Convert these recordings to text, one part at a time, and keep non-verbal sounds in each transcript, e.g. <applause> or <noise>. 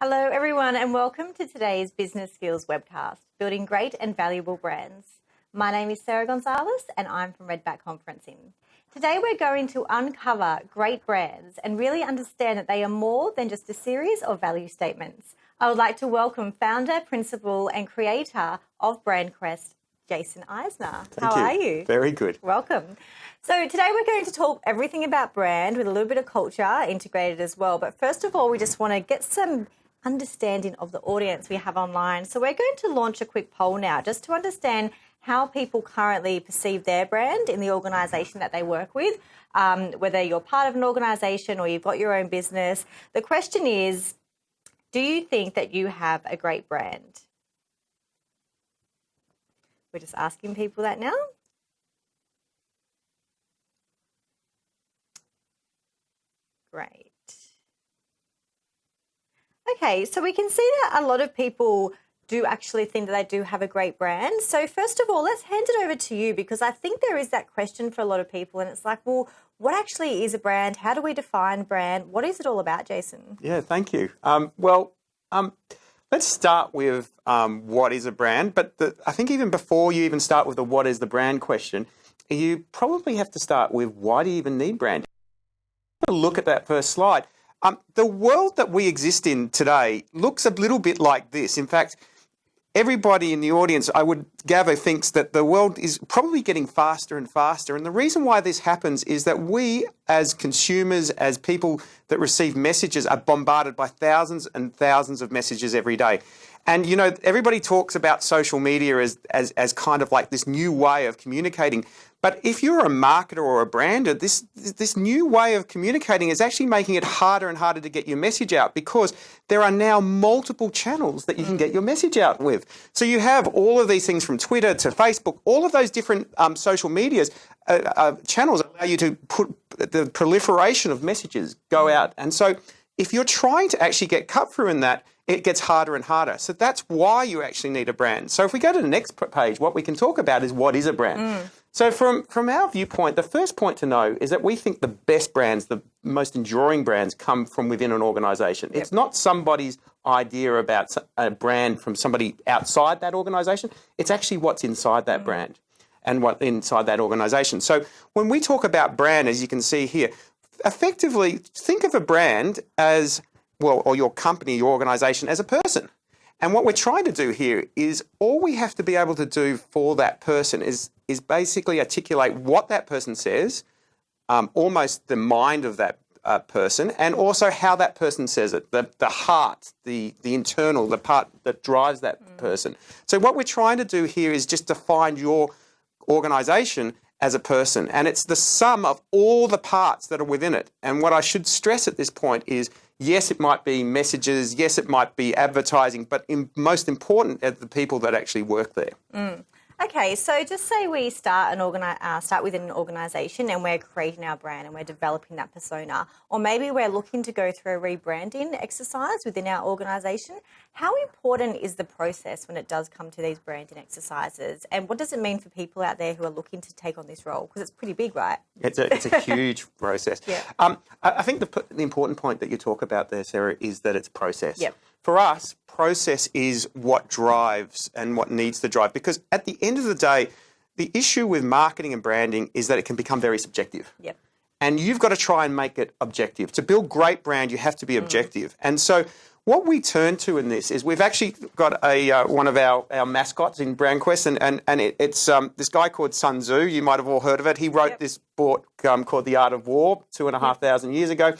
Hello, everyone, and welcome to today's Business Skills webcast, Building Great and Valuable Brands. My name is Sarah Gonzalez, and I'm from Redback Conferencing. Today, we're going to uncover great brands and really understand that they are more than just a series of value statements. I would like to welcome founder, principal, and creator of BrandQuest, Jason Eisner. Thank How you. are you? Very good. Welcome. So, today we're going to talk everything about brand with a little bit of culture integrated as well. But first of all, we just want to get some understanding of the audience we have online. So, we're going to launch a quick poll now just to understand how people currently perceive their brand in the organisation that they work with, um, whether you're part of an organisation or you've got your own business. The question is Do you think that you have a great brand? We're just asking people that now. Great. Okay, so we can see that a lot of people do actually think that they do have a great brand. So, first of all, let's hand it over to you because I think there is that question for a lot of people, and it's like, well, what actually is a brand? How do we define brand? What is it all about, Jason? Yeah, thank you. Um, well, um, let's start with um, what is a brand. But the, I think even before you even start with the what is the brand question, you probably have to start with why do you even need brand? Look at that first slide. Um, the world that we exist in today looks a little bit like this. In fact, everybody in the audience, I would gather, thinks that the world is probably getting faster and faster. And the reason why this happens is that we, as consumers, as people that receive messages, are bombarded by thousands and thousands of messages every day. And you know, everybody talks about social media as, as, as kind of like this new way of communicating. But if you're a marketer or a brander, this this new way of communicating is actually making it harder and harder to get your message out because there are now multiple channels that you can get your message out with. So you have all of these things from Twitter to Facebook, all of those different um, social medias uh, uh, channels allow you to put the proliferation of messages go out. And so if you're trying to actually get cut through in that, it gets harder and harder. So that's why you actually need a brand. So if we go to the next page, what we can talk about is what is a brand. Mm. So from, from our viewpoint, the first point to know is that we think the best brands, the most enduring brands come from within an organization. Yep. It's not somebody's idea about a brand from somebody outside that organization. It's actually what's inside that mm. brand and what inside that organization. So when we talk about brand, as you can see here, effectively think of a brand as well, or your company, your organization as a person. And what we're trying to do here is all we have to be able to do for that person is, is basically articulate what that person says, um, almost the mind of that uh, person, and also how that person says it, the, the heart, the, the internal, the part that drives that mm. person. So what we're trying to do here is just define your organization as a person. And it's the sum of all the parts that are within it. And what I should stress at this point is Yes, it might be messages. Yes, it might be advertising, but in, most important are the people that actually work there. Mm. Okay, so just say we start an organi- uh, start within an organisation and we're creating our brand and we're developing that persona, or maybe we're looking to go through a rebranding exercise within our organisation. How important is the process when it does come to these branding exercises, and what does it mean for people out there who are looking to take on this role? Because it's pretty big, right? It's a, it's a <laughs> huge process. Yeah. Um, I think the, the important point that you talk about there, Sarah, is that it's process. Yep. For us, process is what drives and what needs to drive. Because at the end of the day, the issue with marketing and branding is that it can become very subjective. Yep. And you've got to try and make it objective. To build great brand, you have to be mm. objective. And so what we turn to in this is we've actually got a uh, one of our, our mascots in BrandQuest, and, and, and it, it's um, this guy called Sun Tzu. You might have all heard of it. He wrote yep. this book um, called The Art of War two and a half thousand years ago.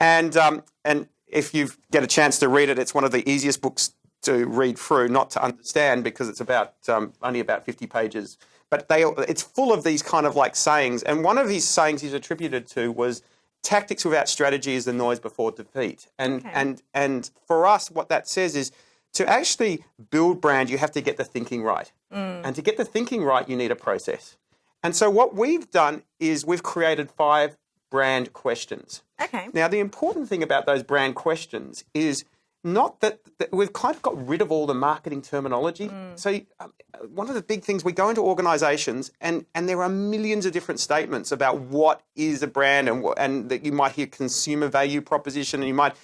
And, um, and if you get a chance to read it, it's one of the easiest books to read through, not to understand, because it's about um, only about 50 pages. But they, it's full of these kind of like sayings. And one of his sayings he's attributed to was, "Tactics without strategy is the noise before defeat." And okay. and and for us, what that says is, to actually build brand, you have to get the thinking right. Mm. And to get the thinking right, you need a process. And so what we've done is we've created five brand questions. Okay. Now, the important thing about those brand questions is not that, that we've kind of got rid of all the marketing terminology. Mm. So, um, one of the big things we go into organizations and, and there are millions of different statements about what is a brand and, and that you might hear consumer value proposition and you might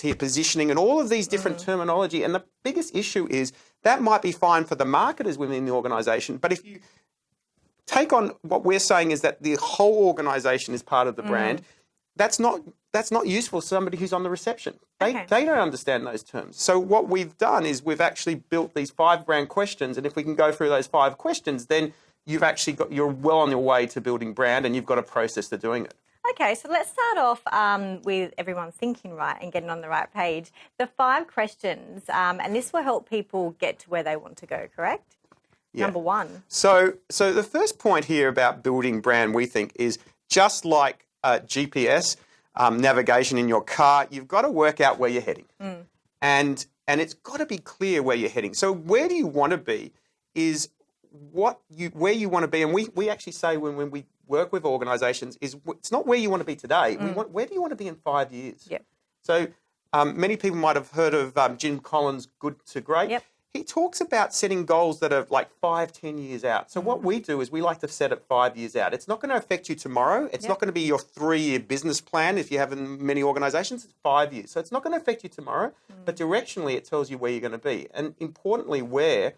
hear positioning and all of these different terminology. And the biggest issue is that might be fine for the marketers within the organization, but if you take on what we're saying is that the whole organization is part of the brand, that's not that's not useful to somebody who's on the reception. They, Okay. they don't understand those terms. So what we've done is we've actually built these five brand questions, and if we can go through those five questions, then you've actually got you're well on your way to building brand, and you've got a process to doing it. Okay, so let's start off um, with everyone thinking right and getting on the right page. The five questions, um, and this will help people get to where they want to go, correct? Yeah. Number one. So, so the first point here about building brand, we think, is just like uh, GPS um, navigation in your car. You've got to work out where you're heading, and and it's got to be clear where you're heading. So, where do you want to be? Is what you where you want to be, and we we actually say when when we work with organisations is it's not where you want to be today. We want where do you want to be in five years? Yep. So um, many people might have heard of um, Jim Collins' Good to Great. Yep. He talks about setting goals that are like five, ten years out. So what we mm-hmm. do is we like to set it five years out. It's not going to affect you tomorrow. It's Yep. not going to be your three-year business plan if you have in many organisations. It's five years. So it's not going to affect you tomorrow, but mm-hmm. directionally it tells you where you're going to be. And importantly, where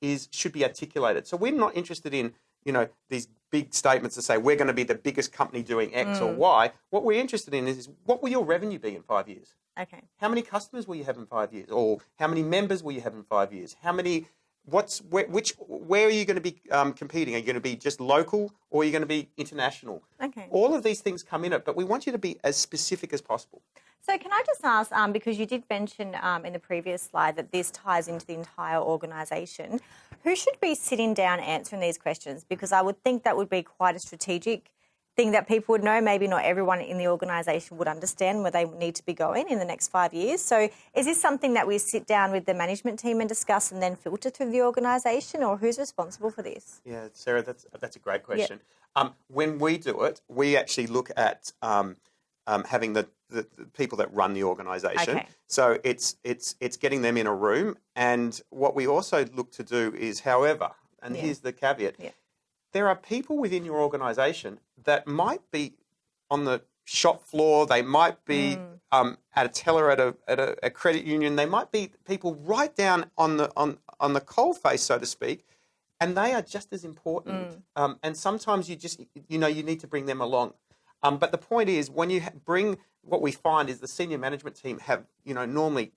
is should be articulated. So we're not interested in you know these big statements to say we're going to be the biggest company doing X or Y. What we're interested in is, is what will your revenue be in five years? Okay. How many customers will you have in five years? Or how many members will you have in five years? How many? What's where, which? Where are you going to be um, competing? Are you going to be just local, or are you going to be international? Okay. All of these things come in it, but we want you to be as specific as possible. So, can I just ask, um, because you did mention um, in the previous slide that this ties into the entire organisation, who should be sitting down answering these questions? Because I would think that would be quite a strategic thing that people would know. Maybe not everyone in the organisation would understand where they need to be going in the next five years. So, is this something that we sit down with the management team and discuss and then filter through the organisation, or who's responsible for this? Yeah, Sarah, that's that's a great question. Um, when we do it, we actually look at um, um, having the, the, the people that run the organisation. Okay. So it's it's it's getting them in a room, and what we also look to do is, however, and Yeah. here's the caveat: Yeah. there are people within your organisation that might be on the shop floor, they might be Mm. um, at a teller at a at a, a credit union, they might be people right down on the on on the coal face, so to speak, and they are just as important. Mm. Um, and sometimes you just you know you need to bring them along. Um, but the point is, when you bring what we find is the senior management team have you know normally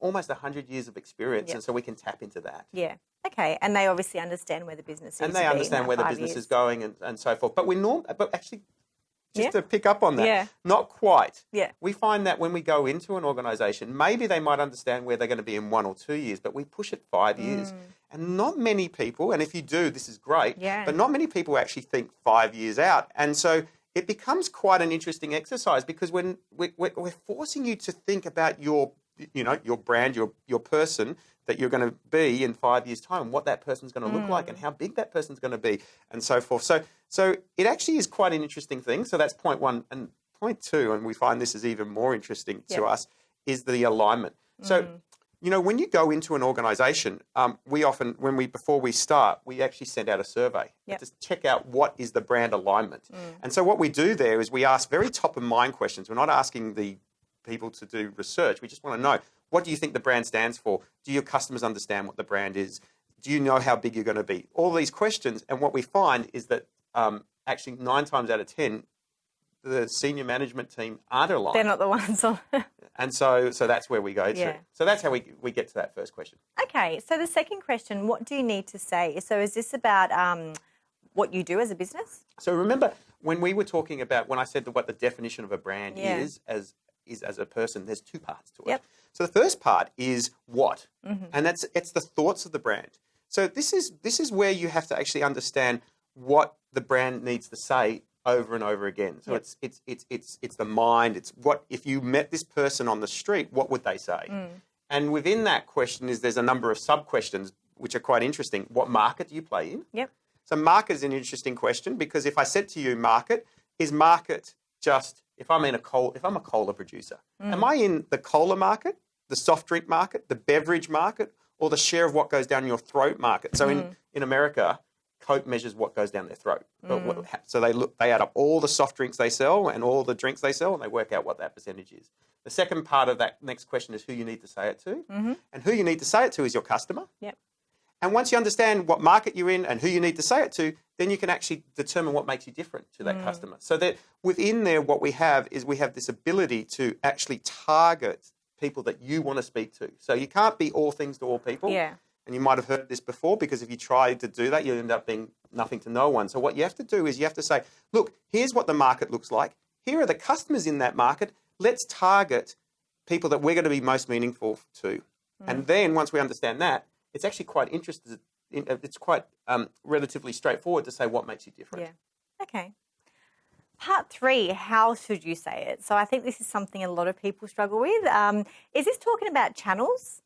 almost hundred years of experience, Yep. and so we can tap into that. Yeah. Okay. And they obviously understand where the business is. And they understand where the business is going and, and so forth. But we're norm, but actually, just Yeah. to pick up on that, Yeah. not quite. Yeah. We find that when we go into an organisation, maybe they might understand where they're going to be in one or two years, but we push it five years. And not many people, and if you do, this is great, Mm. Yeah. but not many people actually think five years out. And so it becomes quite an interesting exercise because when we- we're, we're forcing you to think about your, you know, your brand, your your person that you're going to be in five years' time, what that person's going to look like, Mm. and how big that person's going to be, and so forth. So, so it actually is quite an interesting thing. So that's point one, and point two, and we find this is even more interesting to us, is the alignment. So, Mm. You know, when you go into an organisation, um, we often, when we before we start, we actually send out a survey Yep. to check out what is the brand alignment. And so, what we do there is we ask very top of mind questions. We're not asking the people to do research. We just want to know what do you think the brand stands for? Do your customers understand what the brand is? Do you know how big you're going to be? All these questions. And what we find is that um, actually nine times out of 10, the senior management team aren't aligned. They're not the ones on. <laughs> and so, so that's where we go to. Yeah. So that's how we, we get to that first question. Okay, so the second question, what do you need to say? So is this about um, what you do as a business? So remember when we were talking about when I said that what the definition of a brand Yeah. is as is as a person, there's two parts to it. Yep. So the first part is what, Mm-hmm. and that's it's the thoughts of the brand. So this is this is where you have to actually understand what the brand needs to say over and over again. So Yep. it's it's it's it's it's the mind. It's what if you met this person on the street, what would they say? Mm. And within that question is there's a number of sub questions which are quite interesting. What market do you play in? Yep. So market is an interesting question because if I said to you market, is market just if I'm in a cola if I'm a cola producer, am I in the cola market, the soft drink market, the beverage market, or the share of what goes down your throat market? So in, in America, Coke measures what goes down their throat. But what- so they look, they add up all the soft drinks they sell and all the drinks they sell, and they work out what that percentage is. The second part of that next question is who you need to say it to, and who you need to say it to is your customer. Yep. And once you understand what market you're in and who you need to say it to, then you can actually determine what makes you different to Mm. that customer. So that within there, what we have is we have this ability to actually target people that you want to speak to. So you can't be all things to all people. Yeah. And you might have heard this before because if you try to do that, you end up being nothing to no one. So what you have to do is you have to say, look, here's what the market looks like. Here are the customers in that market. Let's target people that we're going to be most meaningful to. And then once we understand that, it's actually quite interesting. It's quite um, relatively straightforward to say what makes you different. Yeah. Okay. Part three, how should you say it? So I think this is something a lot of people struggle with. Um, is this talking about channels?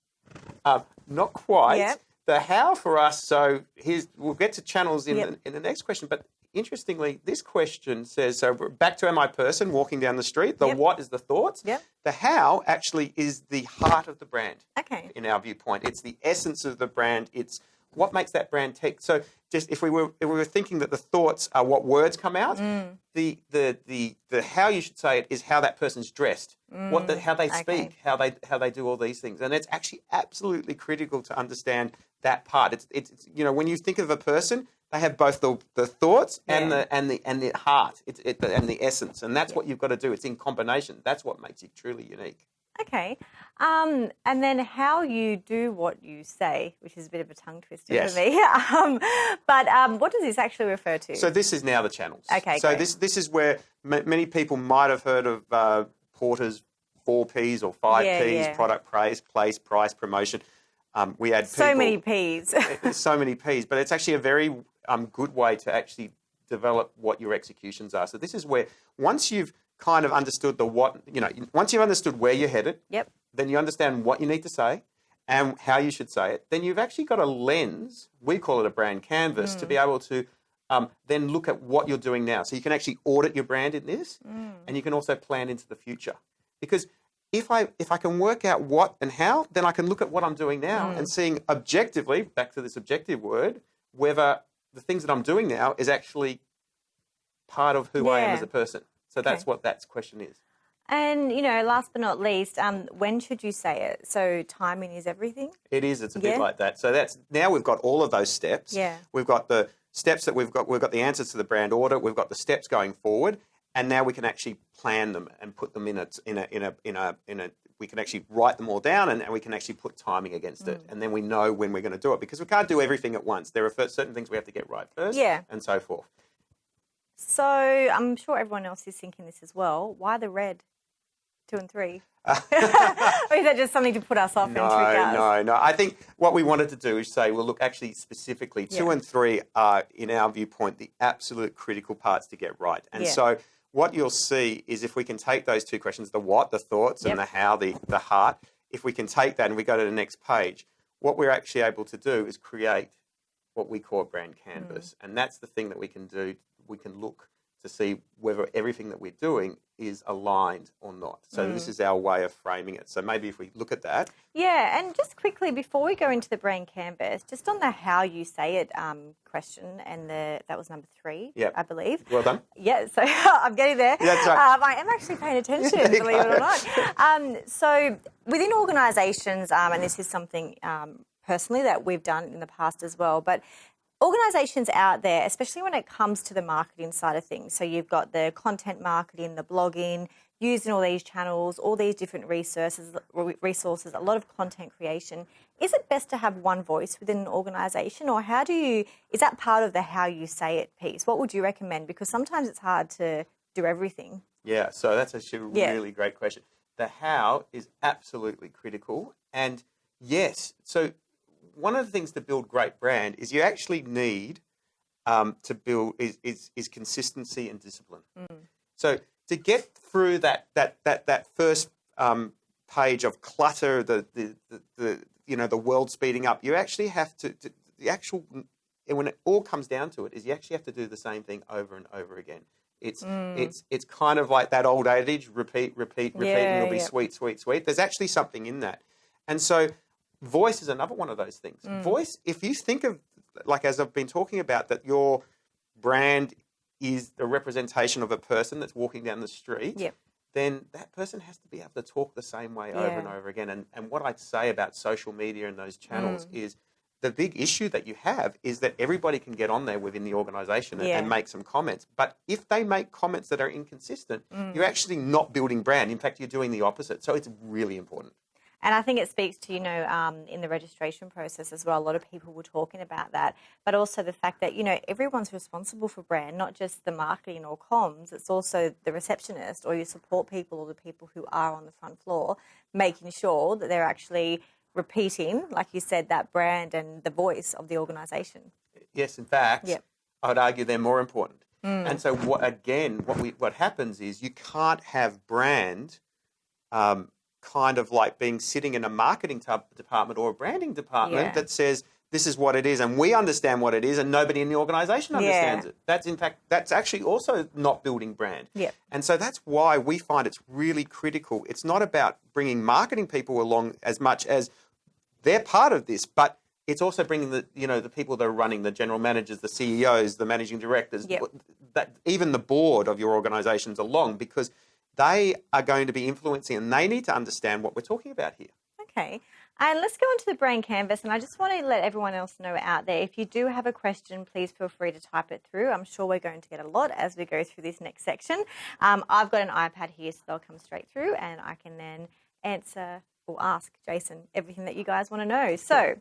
Um, not quite. Yep. The how for us. So here's we'll get to channels in Yep. the, in the next question. But interestingly, this question says so. Back to am I person walking down the street. The Yep. what is the thoughts. Yep. The how actually is the heart of the brand. Okay. in our viewpoint. It's the essence of the brand. It's what makes that brand tick. So just if we were if we were thinking that the thoughts are what words come out, Mm. the, the the the how you should say it is how that person's dressed, what the, how they Mm. okay. speak, how they how they do all these things, and it's actually absolutely critical to understand that part. It's it's you know when you think of a person. They have both the, the thoughts and the and the and the heart, it's it, and the essence, and that's what you've got to do. It's in combination. That's what makes it truly unique. Okay. Um, and then how you do what you say, which is a bit of a tongue twister Yes. for me. <laughs> um, but um, what does this actually refer to? So this is now the channels. Okay, So great. this this is where m- many people might have heard of uh, Porter's four Ps or five Yeah, Ps: yeah. product, praise, place, price, promotion. Um, we had so many P's. so many Ps, but it's actually a very um, good way to actually develop what your executions are. So this is where once you've kind of understood the what, you know, once you've understood where you're headed, yep. then you understand what you need to say and how you should say it. Then you've actually got a lens, we call it a brand canvas, to be mm. able to um, then look at what you're doing now. So you can actually audit your brand in this mm. and you can also plan into the future. Because if I if I can work out what and how, then I can look at what I'm doing now and mm. seeing objectively, back to this objective word, whether the things that I'm doing now is actually part of who I am as a person. So that's Okay. what that question is. And you know, last but not least, um, when should you say it? So timing is everything. It is. It's a Yeah. bit like that. So that's now we've got all of those steps. Yeah. We've got the steps that we've got. We've got the answers to the brand order. We've got the steps going forward, and now we can actually plan them and put them in a in a in a in a in a. We can actually write them all down, and, and we can actually put timing against it, Mm. and then we know when we're going to do it because we can't do everything at once. There are certain things we have to get right first, Yeah. and so forth. So I'm sure everyone else is thinking this as well. Why the red? Two and three. <laughs> <laughs> or is that just something to put us off and trick No, us? no, no. I think what we wanted to do is say, well, look, actually, specifically, two Yeah. and three are, in our viewpoint, the absolute critical parts to get right. And Yeah. so, what you'll see is if we can take those two questions, the what, the thoughts, Yep. and the how, the, the heart, if we can take that and we go to the next page, what we're actually able to do is create what we call a brand canvas. Mm. And that's the thing that we can do. We can look to see whether everything that we're doing is aligned or not. So Mm. this is our way of framing it. So maybe if we look at that, Yeah, and just quickly before we go into the brand canvas, just on the how you say it um, question, and the that was number three, Yep. I believe. well done. Yeah, so <laughs> I'm getting there. That's right. Um, I am actually paying attention, <laughs> believe it or not. Um, so within organisations, um, and this is something um, personally that we've done in the past as well, but organisations out there, especially when it comes to the marketing side of things, so you've got the content marketing, the blogging, using all these channels, all these different resources, resources, a lot of content creation. Is it best to have one voice within an organisation, or how do you? Is that part of the how you say it piece? What would you recommend? Because sometimes it's hard to do everything. Yeah, so that's actually a Yeah. really great question. The how is absolutely critical. And yes, so one of the things to build great brand is you actually need um, to build is, is, is consistency and discipline. So to get through that that that that first um, page of clutter, the, the the the you know the world speeding up, you actually have to, to the actual and when it all comes down to it is you actually have to do the same thing over and over again. It's it's it's kind of like that old adage: repeat, repeat, repeat, Yeah, and it'll be yeah. sweet, sweet, sweet. There's actually something in that, and so voice is another one of those things. Voice, if you think of like as I've been talking about, that your brand is a representation of a person that's walking down the street, Yep. then that person has to be able to talk the same way over and over again. And, and what I'd say about social media and those channels Mm. is the big issue that you have is that everybody can get on there within the organization and, Yeah. and make some comments. But if they make comments that are inconsistent, Mm. you're actually not building brand. In fact, you're doing the opposite. So it's really important. And I think it speaks to, you know, um, in the registration process as well, a lot of people were talking about that, but also the fact that, you know, everyone's responsible for brand, not just the marketing or comms, it's also the receptionist or your support people or the people who are on the front floor, making sure that they're actually repeating, like you said, that brand and the voice of the organisation. Yes, in fact, Yep. I would argue they're more important. Mm. And so, what, again, what we what happens is you can't have brand um, kind of like being sitting in a marketing department or a branding department Yeah. that says this is what it is, and we understand what it is, and nobody in the organisation understands Yeah. it. That's in fact that's actually also not building brand. Yep. And so that's why we find it's really critical. It's not about bringing marketing people along as much as they're part of this, but it's also bringing the you know the people that are running the general managers, the CEOs, the managing directors, Yep. that even the board of your organisations along because they are going to be influencing and they need to understand what we're talking about here. Okay. And let's go into the brand canvas. And I just want to let everyone else know out there if you do have a question, please feel free to type it through. I'm sure we're going to get a lot as we go through this next section. Um, I've got an iPad here, so they'll come straight through, and I can then answer or ask Jason everything that you guys want to know. So,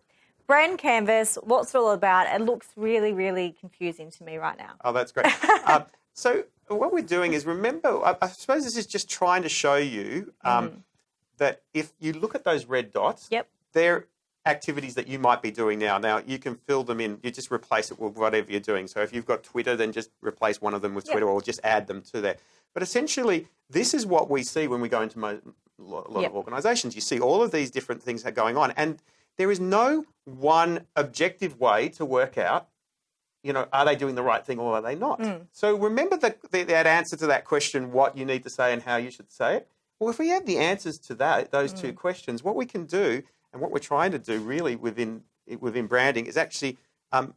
brand canvas, what's it all about? It looks really, really confusing to me right now. Oh, that's great. um, <laughs> so what we're doing is remember, I, I suppose this is just trying to show you um, that if you look at those red dots, Yep. they're activities that you might be doing now. Now you can fill them in. You just replace it with whatever you're doing. So if you've got Twitter, then just replace one of them with Yep. Twitter, or just add them to there. But essentially, this is what we see when we go into a lot Yep. of organisations. You see all of these different things that are going on, and there is no one objective way to work out you know, are they doing the right thing or are they not? So remember that that answer to that question, what you need to say and how you should say it. Well, if we have the answers to that, those two questions, what we can do and what we're trying to do really within within branding is actually um,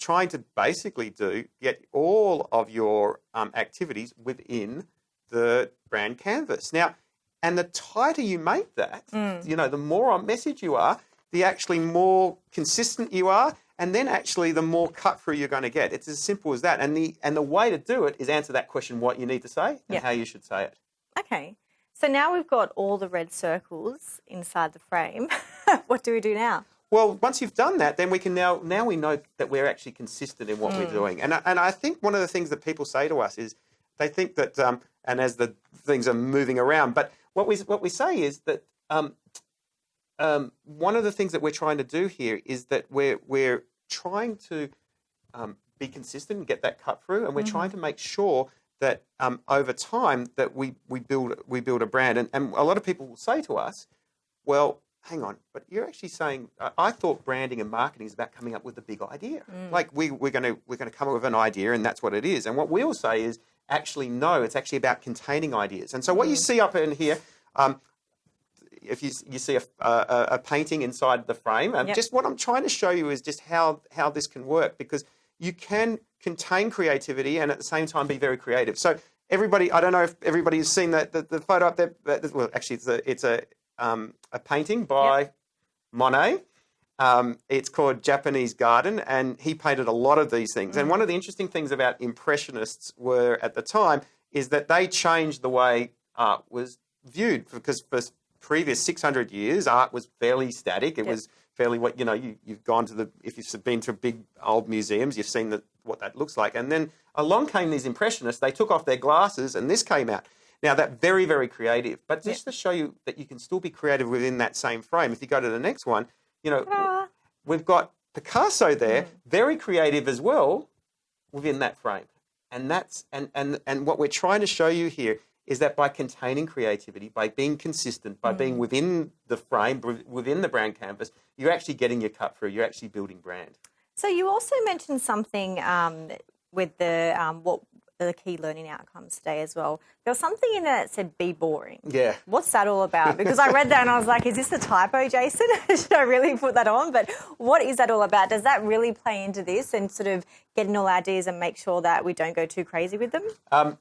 trying to basically do get all of your um, activities within the brand canvas. Now, and the tighter you make that, you know, the more on message you are, the actually more consistent you are, and then actually the more cut through you're going to get. It's as simple as that. And the and the way to do it is answer that question: what you need to say and Yeah. how you should say it. Okay. So now we've got all the red circles inside the frame. <laughs> what do we do now? Well, once you've done that, then we can now now we know that we're actually consistent in what we're doing. And I- and I think one of the things that people say to us is they think that um, and as the things are moving around, but what we what we say is that um, um, one of the things that we're trying to do here is that we're we're trying to um, be consistent and get that cut through, and we're trying to make sure that um, over time that we we build we build a brand. And, and a lot of people will say to us, "Well, hang on, but you're actually saying I, I thought branding and marketing is about coming up with a big idea. Like we we're going to we're going to come up with an idea, and that's what it is. And what we'll say is actually no, it's actually about containing ideas. And so what you see up in here. Um, if you, you see a, a, a painting inside the frame, and Yep. just what I'm trying to show you is just how, how this can work because you can contain creativity and at the same time be very creative. So everybody, I don't know if everybody has seen that the, the photo up there. but- Well, actually, it's a it's a um, a painting by Monet. Um, it's called Japanese Garden, and he painted a lot of these things. And one of the interesting things about Impressionists were at the time is that they changed the way art was viewed because for previous 600 years, art was fairly static. It Yep. was fairly what you know. You, you've gone to the if you've been to big old museums, you've seen the, what that looks like. And then along came these Impressionists. They took off their glasses, and this came out. Now that very very creative, but just to show you that you can still be creative within that same frame. If you go to the next one, you know Ta-da. we've got Picasso there, mm-hmm. very creative as well within that frame. And that's and and and what we're trying to show you here is that by containing creativity, by being consistent, by being within the frame, within the brand canvas, you're actually getting your cut through. You're actually building brand. So you also mentioned something um, with the um, what the key learning outcomes today as well. There was something in there that said be boring. Yeah. What's that all about? <laughs> Because I read that and I was like, is this a typo, Jason? <laughs> Should I really put that on? But what is that all about? Does that really play into this and sort of getting all ideas and make sure that we don't go too crazy with them? Um,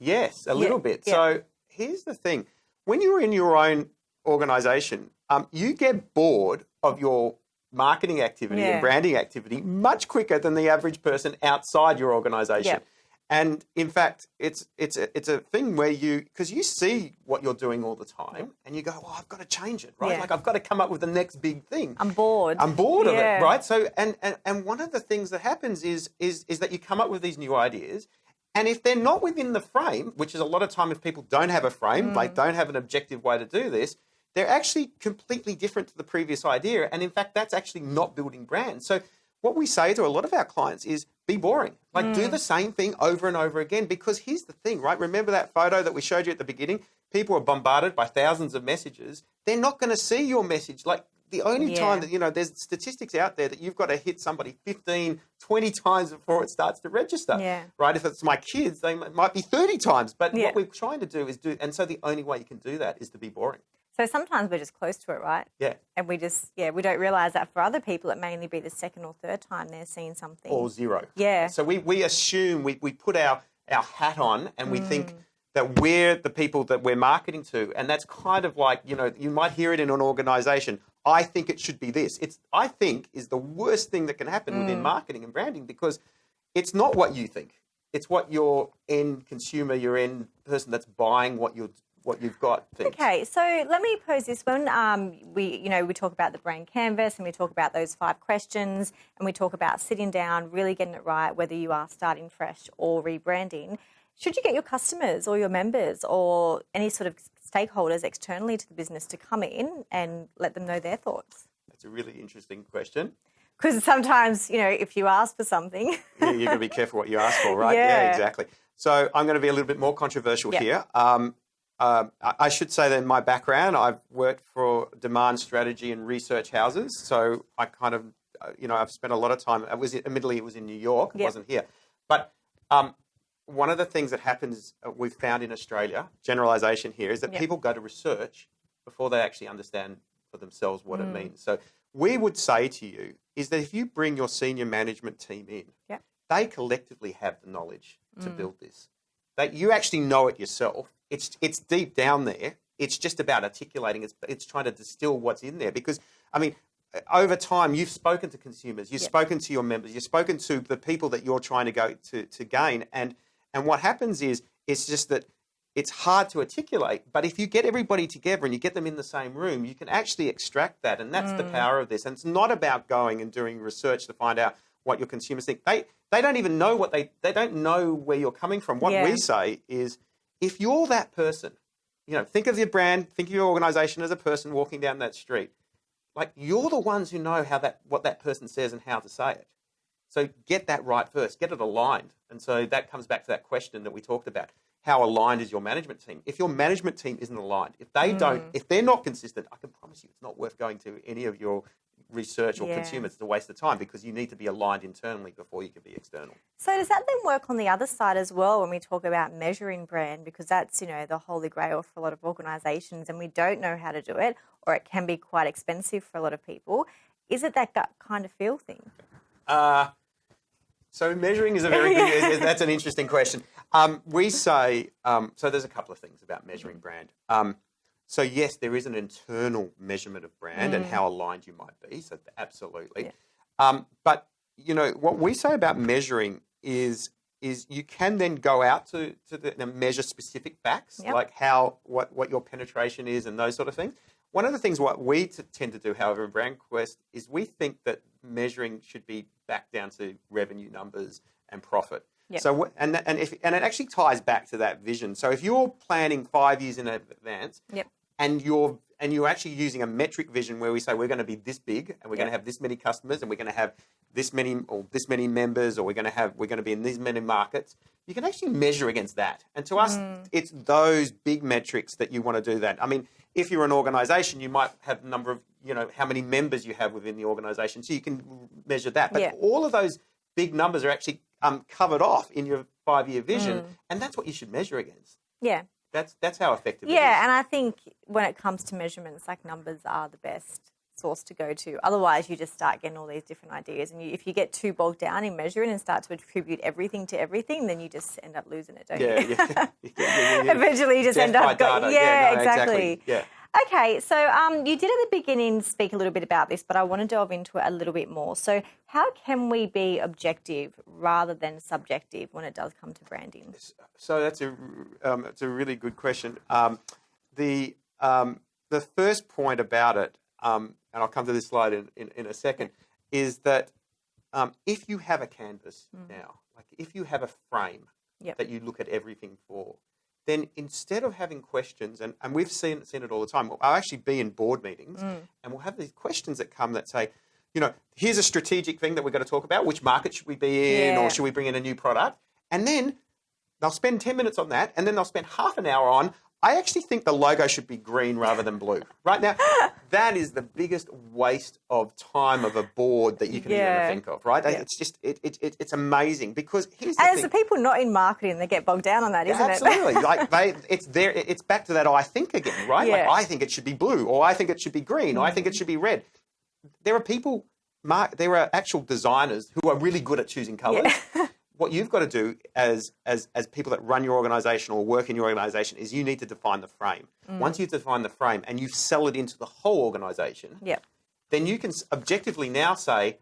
yes, a little bit. yeah. So here's the thing: when you're in your own organisation, um, you get bored of your marketing activity Yeah. and branding activity much quicker than the average person outside your organisation. Yeah. And in fact, it's it's a, it's a thing where you because you see what you're doing all the time, and you go, "Well, I've got to change it, right? Yeah. Like I've got to come up with the next big thing." I'm bored. I'm bored of it, right? So, and, and and one of the things that happens is is is that you come up with these new ideas, and if they're not within the frame, which is a lot of time if people don't have a frame, Mm. like don't have an objective way to do this, they're actually completely different to the previous idea, and in fact, that's actually not building brand. So, what we say to a lot of our clients is be boring, like do Mm. the same thing over and over again. Because here's the thing, right? Remember that photo that we showed you at the beginning? People are bombarded by thousands of messages. They're not going to see your message. Like the only Yeah. time that you know there's statistics out there that you've got to hit somebody 15 20 times before it starts to register Yeah. right if it's my kids they might be 30 times but Yeah. what we're trying to do is do and so the only way you can do that is to be boring So sometimes we're just close to it, right? yeah And we just, yeah, we don't realize that for other people, it may only be the second or third time they're seeing something. or zero Yeah. so we, we assume we, we put our our hat on and we Mm. think that we're the people that we're marketing to and that's kind of like you know you might hear it in an organization i think it should be this it's i think is the worst thing that can happen Mm. within marketing and branding because it's not what you think it's what your end consumer your end person that's buying what you're what you've got thinks. Okay, so let me pose this one. Um, we, you know, we talk about the brand canvas and we talk about those five questions and we talk about sitting down, really getting it right, whether you are starting fresh or rebranding. Should you get your customers or your members or any sort of stakeholders externally to the business to come in and let them know their thoughts? That's a really interesting question. Because sometimes, you know, if you ask for something, Yeah, You've got to be <laughs> careful what you ask for, right? Yeah. exactly. So I'm going to be a little bit more controversial Yeah. here. Um, um, I I should say that in my background, I've worked for demand strategy and research houses. So I kind of, uh, you know, I've spent a lot of time. It was admittedly it was in New York. It Yep. wasn't here. But um, one of the things that happens, uh, we've found in Australia, generalization here, is that Yep. people go to research before they actually understand for themselves what Mm. it means. So we would say to you is that if you bring your senior management team in, Yep. they collectively have the knowledge to Mm. build this. That you actually know it yourself. It's it's deep down there. It's just about articulating. It's it's trying to distill what's in there because I mean. Over time, you've spoken to consumers, you've Yep. spoken to your members, you've spoken to the people that you're trying to go to, to gain, and and what happens is it's just that it's hard to articulate. But if you get everybody together and you get them in the same room, you can actually extract that, and that's the Mm. power of this. And it's not about going and doing research to find out what your consumers think. They they don't even know what they they don't know where you're coming from. What Yeah. we say is, if you're that person, you know, think of your brand, think of your organization as a person walking down that street. Like you're the ones who know how that what that person says and how to say it. So get that right first, get it aligned. And so that comes back to that question that we talked about. How aligned is your management team? If your management team isn't aligned, if they don't, Mm. if they're not consistent, I can promise you it's not worth going to any of your research or Yeah. consumers. It's a waste of time because you need to be aligned internally before you can be external. So does that then work on the other side as well when we talk about measuring brand because that's, you know, the holy grail for a lot of organizations and we don't know how to do it or it can be quite expensive for a lot of people. Is it that gut kind of feel thing? Uh, so measuring is a very <laughs> good, that's an interesting question. Um, we say, um, so there's a couple of things about measuring brand. Um, so yes, there is an internal measurement of brand and how aligned you might be. So absolutely. Yeah. Um, but you know what we say about measuring is is you can then go out to to the, and measure specific facts Yep. like how what what your penetration is and those sort of things. One of the things what we tend to do, however, in Brand Quest is we think that measuring should be back down to revenue numbers and profit. Yep. So and and if and it actually ties back to that vision. So if you're planning five years in advance, Yep. and you're and you're actually using a metric vision where we say we're going to be this big and we're going to have this many customers and we're going to have this many or this many members or we're going to have we're going to be in these many markets you can actually measure against that and to us Mm. it's those big metrics that you want to do that i mean if you're an organization you might have a number of you know how many members you have within the organization so you can measure that but Yeah. all of those big numbers are actually um, covered off in your five year vision, and that's what you should measure against. Yeah. That's that's how effective it is. Yeah, and I think when it comes to measurements, like numbers are the best source to go to. Otherwise, you just start getting all these different ideas, and you, if you get too bogged down in measuring and start to attribute everything to everything, then you just end up losing it, don't yeah, you? yeah, yeah, yeah, yeah. Eventually, you just Death end up. Go, data. yeah, no, exactly. Yeah. Okay, so um, you did at the beginning speak a little bit about this, but I want to delve into it a little bit more. So, how can we be objective rather than subjective when it does come to branding? So that's a um, it's a really good question. Um, the um, the first point about it, um, and I'll come to this slide in, in, in a second, is that um, if you have a canvas now, like if you have a frame Yep. that you look at everything for, then instead of having questions, and, and we've seen seen it all the time. I'll actually be in board meetings, mm. and we'll have these questions that come that say, you know, here's a strategic thing that we're going to talk about. Which market should we be in, Yeah. or should we bring in a new product? And then they'll spend 10 minutes on that, and then they'll spend half an hour on, I actually think the logo should be green rather than blue. Right now, <laughs> that is the biggest waste of time of a board that you can Yeah. even think of, right? Yeah. It's just, it, it, it, it's amazing because here's the And it's thing. the people not in marketing that get bogged down on that, isn't it? Absolutely. <laughs> like they, it's there. It's back to that I think again, right? Yeah. Like I think it should be blue, or I think it should be green, or I think it should be red. There are people, Mark. There are actual designers who are really good at choosing colors. <laughs> what you've got to do as as as people that run your organization or work in your organization is you need to define the frame. Mm. Once you've defined the frame and you sell it into the whole organization, Yep. then you can objectively now say,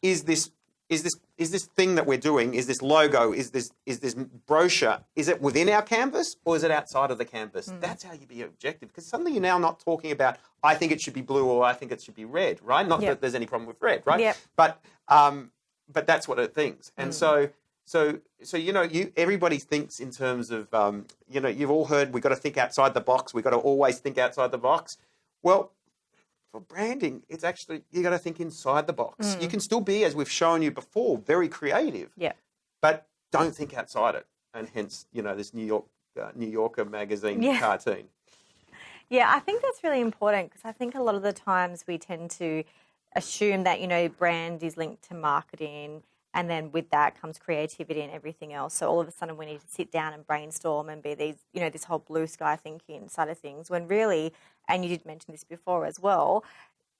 is this is this is this thing that we're doing? Is this logo? Is this is this brochure? Is it within our canvas or is it outside of the canvas? Mm. That's how you be objective because suddenly you're now not talking about I think it should be blue or I think it should be red, right? Not Yep. that there's any problem with red, right? Yep. But um, but that's what it thinks, Mm. and so. So, so you know, you everybody thinks in terms of, um, you know, you've all heard we've got to think outside the box. We've got to always think outside the box. Well, for branding, it's actually you got to think inside the box. You can still be, as we've shown you before, very creative, Yeah. but don't think outside it. And hence, you know, this New York uh, New Yorker magazine Yeah. cartoon. Yeah, I think that's really important because I think a lot of the times we tend to assume that, you know, brand is linked to marketing and then with that comes creativity and everything else. So all of a sudden we need to sit down and brainstorm and be these, you know, this whole blue sky thinking side of things when really, and you did mention this before as well,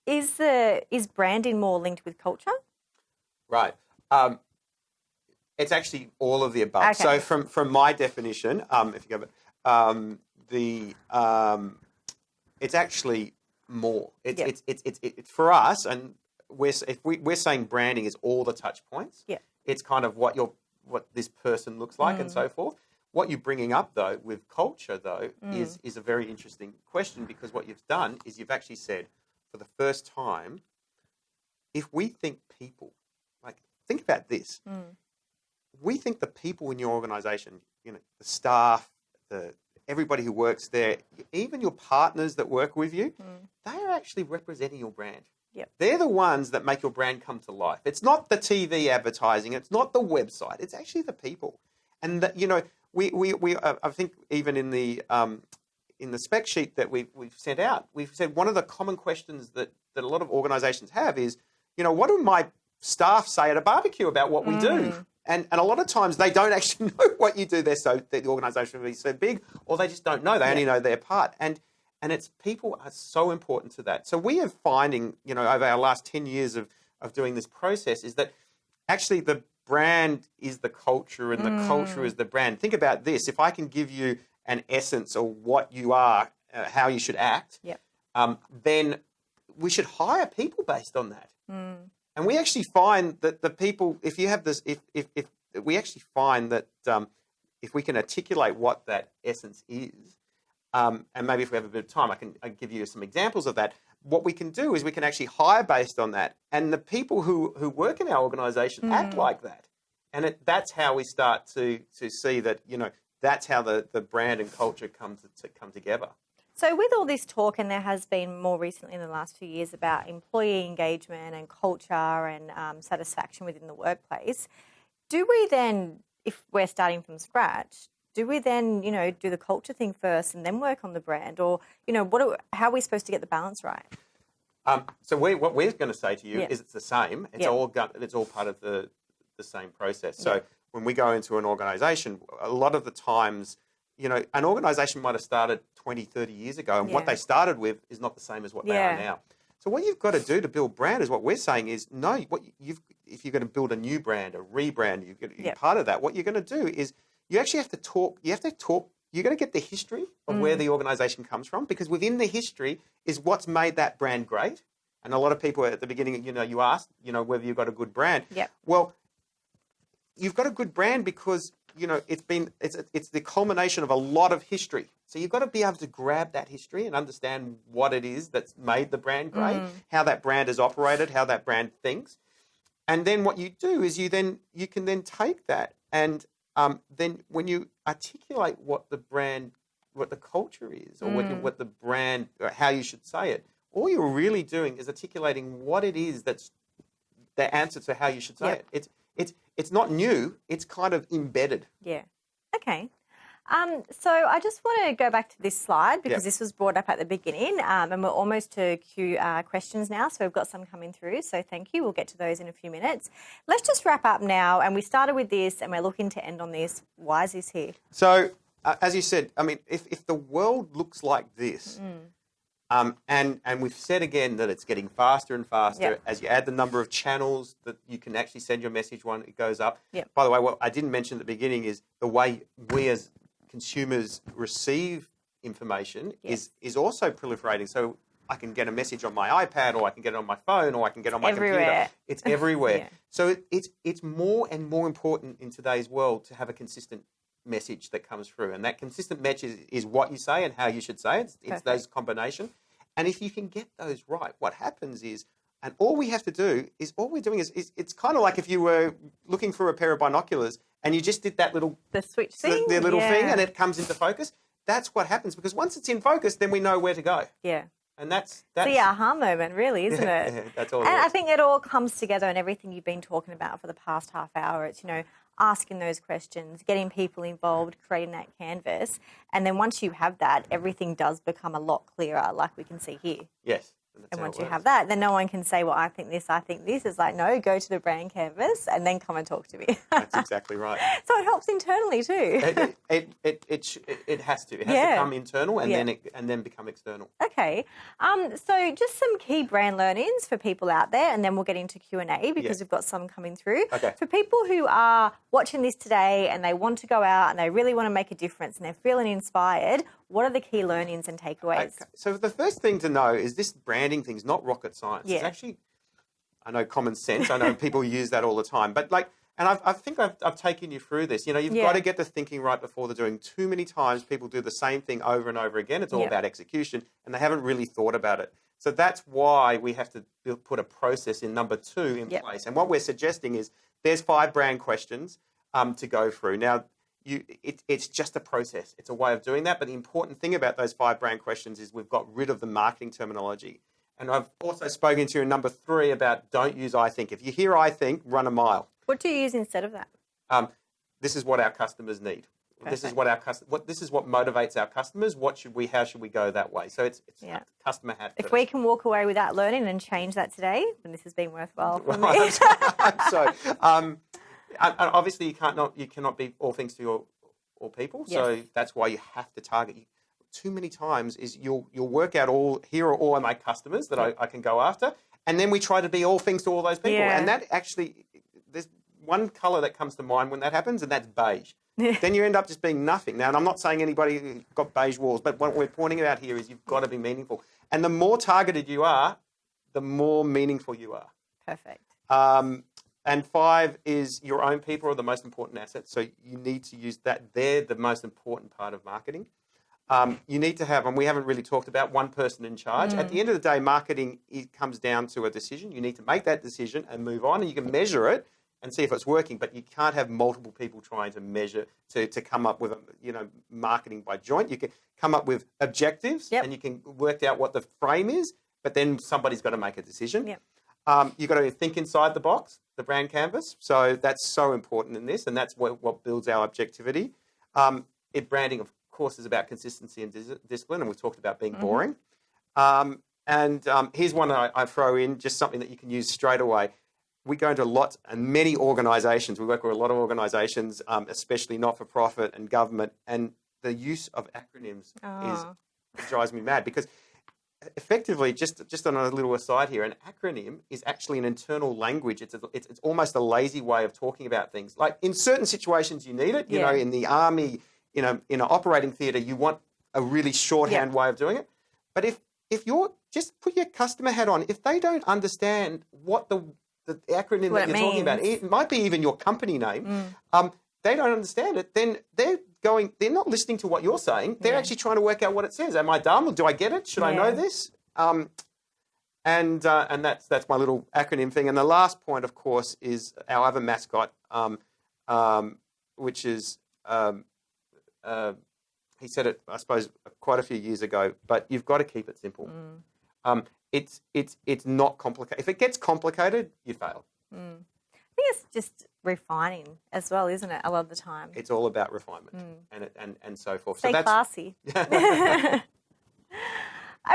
is the is branding more linked with culture? Right. Um, it's actually all of the above. Okay. So, from from my definition, um, if you go, um, the um, it's actually more. It's, Yep. it's, it's, it's, it's for us, and we're if we, we're saying branding is all the touch points. Yeah. It's kind of what your what this person looks like and so mm. forth. What you're bringing up though with culture though is mm. is a very interesting question because what you've done is you've actually said for the first time, if we think people, like think about this, mm. we think the people in your organization, you know, the staff, the everybody who works there, even your partners that work with you, they are actually representing your brand. Yep. They're the ones that make your brand come to life. It's not the TV advertising. It's not the website. It's actually the people. And that, you know, we we, we uh, I think even in the um, in the spec sheet that we've we've sent out, we've said one of the common questions that that a lot of organisations have is, you know, what do my staff say at a barbecue about what we do? And and a lot of times they don't actually <laughs> know what you do. They're so the organisation is so big, or they just don't know. They only know their part. And and it's people are so important to that. So we are finding, you know, over our last ten years of of doing this process, is that actually the brand is the culture and the culture is the brand. Think about this: if I can give you an essence of what you are, uh, how you should act, Yep. um, then we should hire people based on that. And we actually find that the people, if you have this, if if, if we actually find that um, if we can articulate what that essence is, um, and maybe if we have a bit of time, I can I can give you some examples of that. What we can do is we can actually hire based on that, and the people who who work in our organisation act like that, and it, that's how we start to to see that you know that's how the, the brand and culture come to, to come together. So, with all this talk, and there has been more recently in the last few years about employee engagement and culture and um, satisfaction within the workplace, do we then, if we're starting from scratch, do we then, you know, do the culture thing first and then work on the brand, or you know, what? Are, how are we supposed to get the balance right? Um, so we, what we're going to say to you Yeah. is it's the same. It's Yeah. all it's all part of the the same process. So when we go into an organization, a lot of the times, you know, an organization might have started 20, 30 years ago, and what they started with is not the same as what they are now. So what you've got to do to build brand is what we're saying is no. What you've if you're going to build a new brand, a rebrand, you're, going to, Yep. part of that. What you're going to do is you actually have to talk. You have to talk. You're going to get the history of Mm. where the organization comes from because within the history is what's made that brand great. And a lot of people at the beginning, you know, you asked, you know, whether you've got a good brand. Yeah. Well, you've got a good brand because you know it's been it's it's the culmination of a lot of history. So you've got to be able to grab that history and understand what it is that's made the brand great, how that brand is operated, how that brand thinks, and then what you do is you then you can then take that and um, then when you articulate what the brand what the culture is or what, what the brand or how you should say it all you're really doing is articulating what it is that's the answer to how you should say Yep. it it's it's it's not new it's kind of embedded Yeah. Okay. Um, so I just want to go back to this slide because Yep. this was brought up at the beginning, um, and we're almost to Q uh, questions now. So we've got some coming through. So thank you. We'll get to those in a few minutes. Let's just wrap up now. And we started with this, and we're looking to end on this. Why is this here? So, uh, as you said, I mean, if, if the world looks like this, um, and and we've said again that it's getting faster and faster Yep. as you add the number of channels that you can actually send your message one, it goes up. Yep. By the way, what I didn't mention at the beginning is the way we as consumers receive information is is also proliferating. So. I can get a message on my iPad, or I can get it on my phone, or I can get it on my Everywhere. computer. It's everywhere. <laughs> Yeah. So it, it's it's more and more important in today's world to have a consistent message that comes through, and that consistent message is, is what you say and how you should say it. It's, it's those combination, and if you can get those right, what happens is, and all we have to do is all we're doing is, is it's kind of like if you were looking for a pair of binoculars and you just did that little The switch thing. the little thing and it comes into focus. That's what happens because once it's in focus, then we know where to go, yeah. and that's that's the aha moment, really, isn't <laughs> it? that's all. it And I think it all comes together and everything you've been talking about for the past half hour. It's, you know, asking those questions, getting people involved, creating that canvas. And then once you have that, everything does become a lot clearer, like we can see here. yes. That's And once you have that, then no one can say, well, I think this, I think this. It's like, no, go to the brand canvas and then come and talk to me. that's <laughs> exactly right. so it helps internally too. it, it, <laughs> it, it, it, has to. It has Yeah. to come internal and Yeah. then it, and then become external. Okay, um, so just some key brand learnings for people out there, and then we'll get into Q and A because Yeah. we've got some coming through. Okay. For people who are watching this today and they want to go out and they really want to make a difference and they're feeling inspired, what are the key learnings and takeaways? Okay. So the first thing to know is this branding thing is not rocket science. It's actually, I know common sense. I know <laughs> people use that all the time, but like, and I've, I think I've, I've taken you through this. You know, you've Yeah. got to get the thinking right before the doing. Too many times people do the same thing over and over again. It's all Yeah. about execution, and they haven't really thought about it. So that's why we have to build, put a process in number two in Yep. place. And what we're suggesting is there's five brand questions um, to go through. Now, you, it, it's just a process. It's a way of doing that. But the important thing about those five brand questions is we've got rid of the marketing terminology. And I've also spoken to you in number three about don't use I think. If you hear I think, run a mile. What do you use instead of that? Um, this is what our customers need. This is what our what this is what motivates our customers. What should we? How should we go that way? So it's it's Yeah. customer hat. If we can walk away with that learning and change that today, then this has been worthwhile for Well, <laughs> me. so <laughs> um, obviously you can't not you cannot be all things to your all people. So that's why you have to target. You. Too many times is you'll you'll work out all here are all my customers that I, I can go after, and then we try to be all things to all those people, Yeah. and that actually there's one color that comes to mind when that happens, and that's beige. then you end up just being nothing. Now, and I'm not saying anybody got beige walls, but what we're pointing out here is you've got to be meaningful, and the more targeted you are, the more meaningful you are. Perfect. Um, and five is your own people are the most important asset. So you need to use that. They're the most important part of marketing. Um, you need to have, and we haven't really talked about one person in charge. At the end of the day, marketing it comes down to a decision. You need to make that decision and move on, and you can measure it and see if it's working. But you can't have multiple people trying to measure to, to come up with a, you know marketing by joint. You can come up with objectives, Yep. and you can work out what the frame is. But then somebody's got to make a decision. Yep. Um, you've got to think inside the box, the brand canvas. So that's so important in this, and that's what, what builds our objectivity. Um, it, branding, of course, is about consistency and dis- discipline, and we've talked about being boring. Um, and um, here's one I, I throw in, just something that you can use straight away. we go into lots and many organisations. We work with a lot of organisations, um, especially not for profit and government, and the use of acronyms Oh. is it drives me mad because effectively, just just on a little aside here, an acronym is actually an internal language. It's a, it's, it's almost a lazy way of talking about things. Like in certain situations, you need it. You Yeah. know, in the army, in a in an operating theatre, you want a really shorthand way of doing it. But if if you're just put your customer hat on, if they don't understand what the the acronym What that you're talking about, it might be even your company name. Mm. Um, they don't understand it. Then they're going. They're not listening to what you're saying. They're Yeah. actually trying to work out what it says. Am I dumb? Do I get it? Should I know this? Um, and uh, and that's that's my little acronym thing. And the last point, of course, is our other mascot, um, um, which is um, uh, he said it, I suppose, quite a few years ago. But you've got to keep it simple. Mm. Um, it's it's it's not complicated. If it gets complicated, you fail. Mm. Think it's just refining as well, isn't it? A lot of the time. It's all about refinement Mm. and and and so forth. Stay so that's classy. <laughs>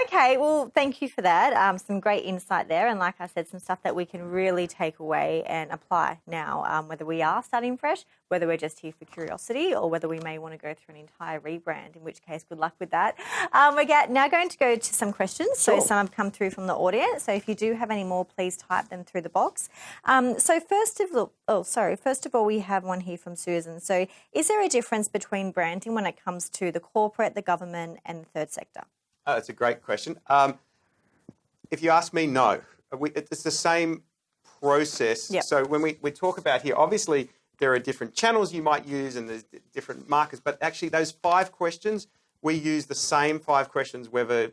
okay, well, thank you for that. Um, some great insight there, and like I said, some stuff that we can really take away and apply now. Um, whether we are starting fresh, whether we're just here for curiosity, or whether we may want to go through an entire rebrand. In which case, good luck with that. Um, we're get, now going to go to some questions. So some have come through from the audience. So if you do have any more, please type them through the box. Um, so first of all, oh sorry, first of all, we have one here from Susan. So is there a difference between branding when it comes to the corporate, the government, and the third sector? Oh, that's a great question. Um, if you ask me, no. We, it's the same process. Yep. So when we, we talk about here, obviously there are different channels you might use and there's different markers, but actually those five questions, we use the same five questions, whether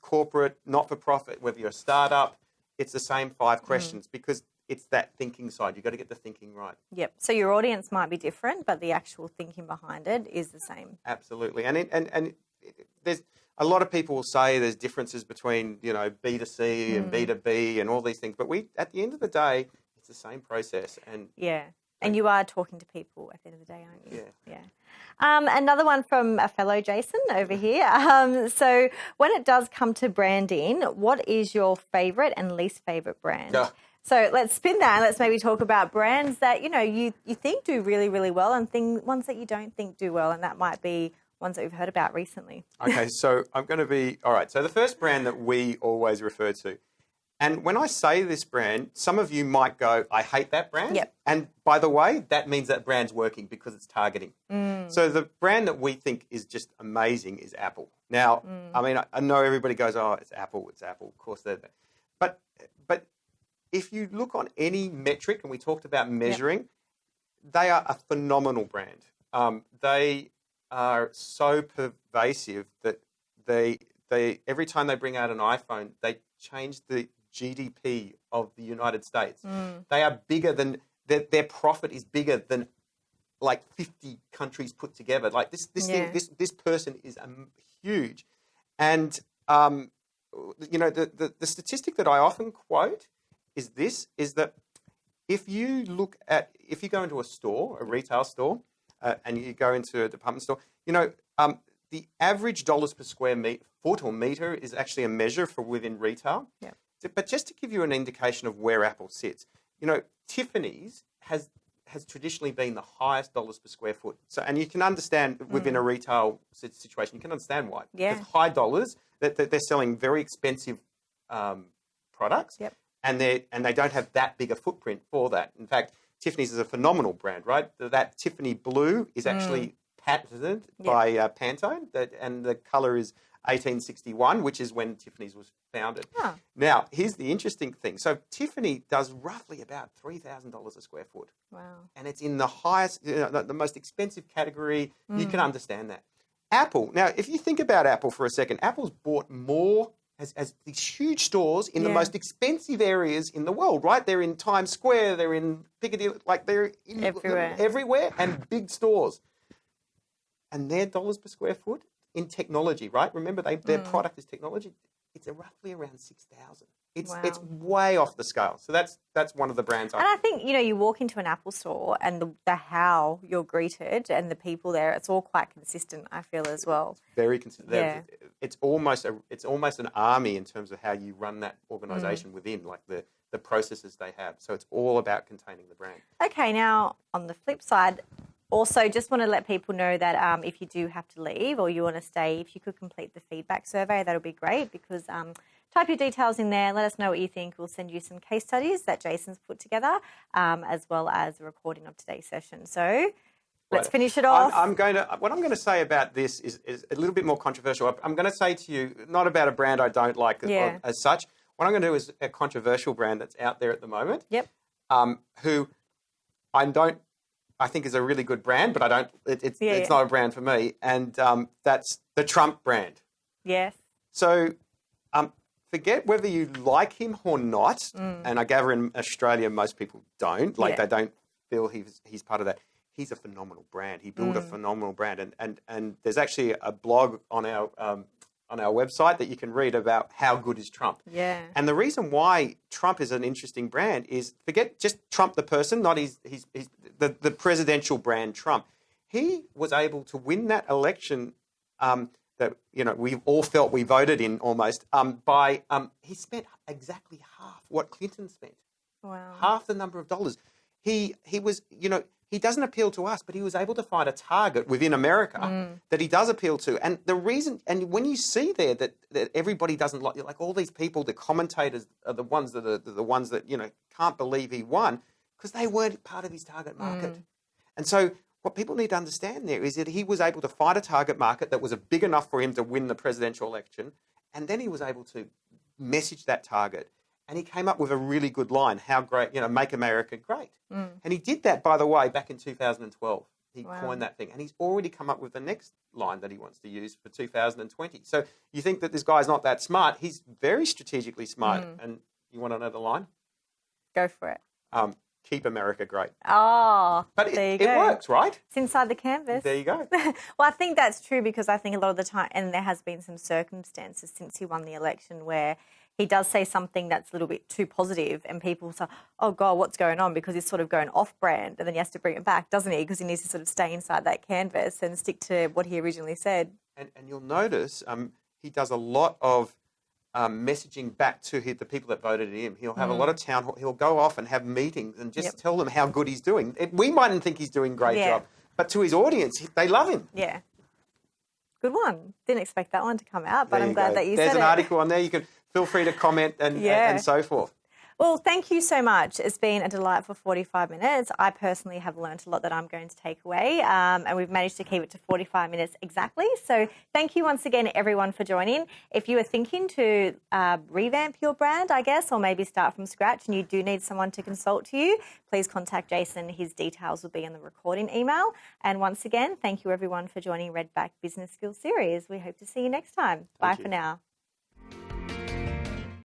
corporate, not for profit, whether you're a startup, it's the same five questions because it's that thinking side. You've got to get the thinking right. Yep. So your audience might be different, but the actual thinking behind it is the same. Absolutely, and it, and and it- there's a lot of people will say there's differences between you know B two C and B two B and all these things, but we at the end of the day, it's the same process, and Yeah. And you are talking to people at the end of the day, aren't you? Yeah. Yeah. Um, another one from a fellow Jason over <laughs> here. Um, so, when it does come to branding, what is your favorite and least favorite brand? Yeah. So let's spin that and let's maybe talk about brands that you know you, you think do really really well and thing, ones that you don't think do well, and that might be ones that we've heard about recently. okay, so I'm going to be all right. So the first brand that we always refer to, and when I say this brand, some of you might go, "I hate that brand," Yep. and by the way, that means that brand's working because it's targeting. So the brand that we think is just amazing is Apple. Now, I mean, I, know everybody goes, "Oh, it's Apple, it's Apple." Of course, they're, but but if you look on any metric, and we talked about measuring, they are a phenomenal brand. Um, they are so pervasive that they they every time they bring out an iPhone, they change the GDP of the United States. They are bigger than their, their profit is bigger than like 50 countries put together. Like this this Yeah. thing, this this person is um, huge, and um, you know the, the the statistic that I often quote is this: is that if you look at if you go into a store, a retail store, uh, and you go into a department store, you know um, the average dollars per square meter, foot or meter is actually a measure for within retail. Yeah. But just to give you an indication of where Apple sits, you know, Tiffany's has has traditionally been the highest dollars per square foot. So, and you can understand within a retail situation, you can understand why. Yeah. High dollars, that that they're selling very expensive um, products, Yep. and they and they don't have that big a footprint for that. In fact, Tiffany's is a phenomenal brand, right? That Tiffany blue is actually mm. patented Yep. by uh, Pantone, that, and the color is 1861, which is when Tiffany's was founded. Huh. Now, here's the interesting thing. So Tiffany does roughly about three thousand dollars a square foot, Wow. and it's in the highest, you know, the, the most expensive category. You mm. can understand that. Apple. Now, if you think about Apple for a second, Apple's bought more. Has, has these huge stores in the most expensive areas in the world, right? They're in Times Square, they're in Piccadilly, like they're in Everywhere. everywhere, and big stores. And their dollars per square foot in technology, right? Remember, they, their mm. product is technology. it's roughly around six thousand. It's Wow. it's way off the scale. So that's that's one of the brands. And I, I think, you know, you walk into an Apple store and the, the how you're greeted and the people there, it's all quite consistent, I feel, as well. very consistent. Yeah. It's almost a it's almost an army in terms of how you run that Mm. organization within, like the the processes they have. So it's all about containing the brand. Okay, now on the flip side, also just want to let people know that um, if you do have to leave or you want to stay, if you could complete the feedback survey, that would be great because um, type your details in there, let us know what you think. We'll send you some case studies that Jason's put together, um, as well as a recording of today's session. So let's finish it I'm, off. I'm going to what I'm going to say about this is, is a little bit more controversial. I'm going to say to you not about a brand I don't like as- Yeah. as such. What I'm going to do is a controversial brand that's out there at the moment. yep. um, who I don't, I think is a really good brand, but I don't. It, it's Yeah, it's yeah. not a brand for me, and um, that's the Trump brand. Yes. So, forget whether you like him or not, and I gather in Australia most people don't. Like Mm. Yeah. they don't feel he's he's part of that. He's a phenomenal brand. He built a Mm. phenomenal brand, and and and there's actually a blog on our um, on our website that you can read about how good is Trump. Yeah. And the reason why Trump is an interesting brand is forget just Trump the person, not his, his, his the, the presidential brand Trump. He was able to win that election um, that you know we all felt we voted in almost um, by um, he spent exactly half what Clinton spent, Wow. half the number of dollars. He he was you know he doesn't appeal to us, but he was able to find a target within America that he does appeal to. And the reason, and when you see there that, that everybody doesn't like, like all these people, the commentators are the ones that are the ones that you know can't believe he won because they weren't part of his target market. And so what people need to understand there is that he was able to find a target market that was a big enough for him to win the presidential election, and then he was able to message that target. And he came up with a really good line, how great, you know, make America great. And he did that, by the way, back in 2012. He Wow. coined that thing. And he's already come up with the next line that he wants to use for 2020. So you think that this guy's not that smart. He's very strategically smart. And you want to know the line? Go for it. Um, keep America great. Oh, But it, there you it works, right? It's inside the canvas. There you go. <laughs> well, I think that's true because I think a lot of the time, and there has been some circumstances since he won the election where he does say something that's a little bit too positive, and people say, "Oh God, what's going on?" Because he's sort of going off-brand, and then he has to bring it back, doesn't he? Because he needs to sort of stay inside that canvas and stick to what he originally said. And, and you'll notice um, he does a lot of um, messaging back to hi- the people that voted him. He'll have a lot of town hall. He'll go off and have meetings and just Mm. Yep. tell them how good he's doing. It, we mightn't think he's doing a great Yeah. job, but to his audience, they love him. Yeah, good one. Didn't expect that one to come out, but I'm glad go. that you said There's an article on there. You can feel free to comment and, and, and so forth. Well, thank you so much. It's been a delightful 45 minutes. I personally have learnt a lot that I'm going to take away, um, and we've managed to keep it to 45 minutes exactly. So, thank you once again, everyone, for joining. If you are thinking to uh, revamp your brand, I guess, or maybe start from scratch, and you do need someone to consult to you, please contact Jason. His details will be in the recording email. And once again, thank you, everyone, for joining Redback Business Skills Series. We hope to see you next time. Bye you. for now.